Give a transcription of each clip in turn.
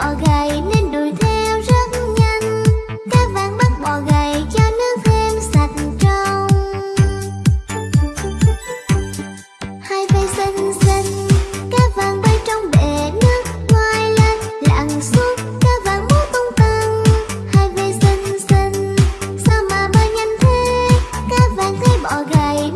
bọ gầy nên đuổi theo rất nhanh. Các bạn bắt bọ gầy cho nước thêm sạch trong. Hai tay xinh xinh các bạn bay trong bể nước ngoài lên. Lặn xuống các bạn múa tung tăng. Hai tay xinh xinh, sao mà bay nhanh thế? Các bạn thấy bọ gầy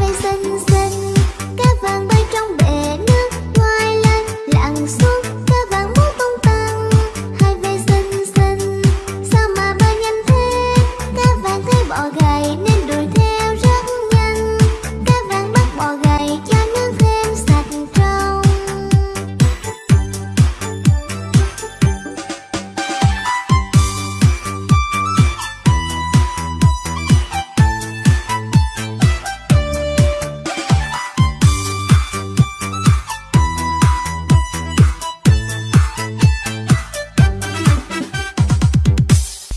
vây xanh xanh, cá vàng bay trong bể nước ngoài lan lặn xuống